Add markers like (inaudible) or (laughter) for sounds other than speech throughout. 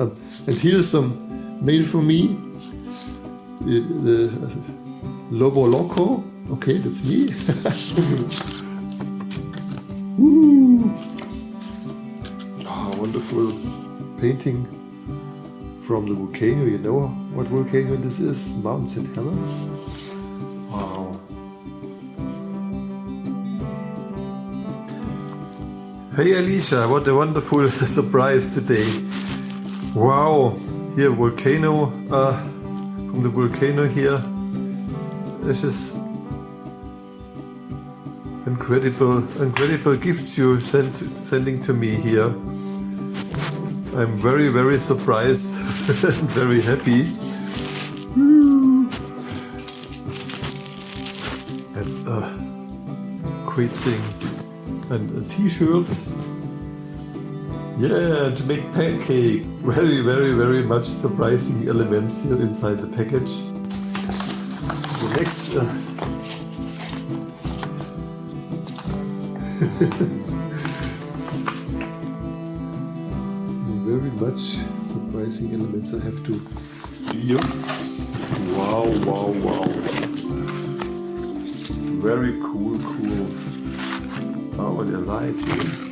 Um, and here's some mail for me. Lobo Loco. Okay, that's me. (laughs) Woo. Oh, wonderful painting from the volcano. You know what volcano this is? Mount St. Helens. Wow. Hey Alicia, what a wonderful (laughs) surprise today. Wow, here volcano, uh, from the volcano here. This is incredible, incredible gifts you sent, sending to me here. I'm very, very surprised (laughs) very happy. That's a great thing. And a t-shirt. Yeah, to make pancake. Very, very, very much surprising elements here inside the package. The next uh, (laughs) very much surprising elements I have to here. Wow, wow, wow. Very cool, cool. Oh, the light here.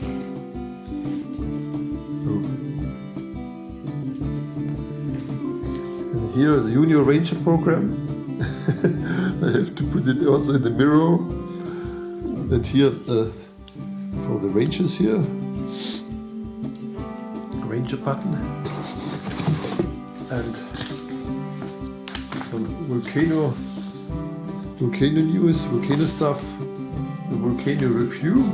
And here is the Junior Ranger program. (laughs) I have to put it also in the mirror. And here uh, for the Rangers here. Ranger button. And some volcano volcano news, volcano stuff, the volcano review.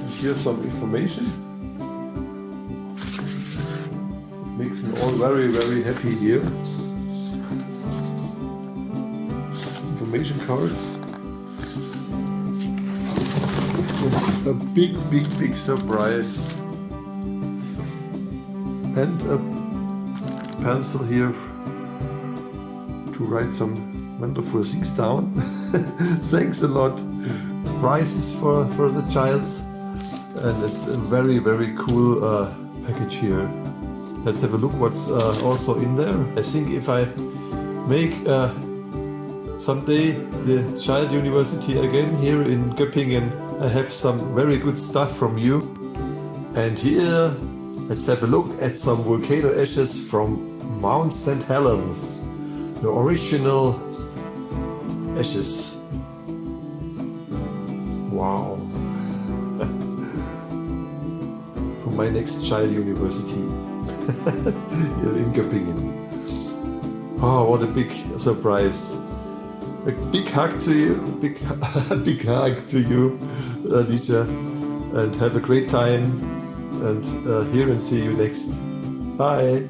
And here's some information. Makes me all very, very happy here. Information cards. A big, big, big surprise. And a pencil here to write some wonderful things down. (laughs) Thanks a lot. Prizes for, for the childs. And it's a very, very cool uh, package here. Let's have a look what's uh, also in there. I think if I make uh, someday the Child University again here in Göppingen, I have some very good stuff from you. And here, let's have a look at some volcano ashes from Mount St. Helens. The original ashes. Wow. (laughs) from my next Child University (laughs) in Göppingen. Oh, what a big surprise. A big hug to you, big, (laughs) big hug to you, Alicia, and have a great time and uh, here and see you next. Bye.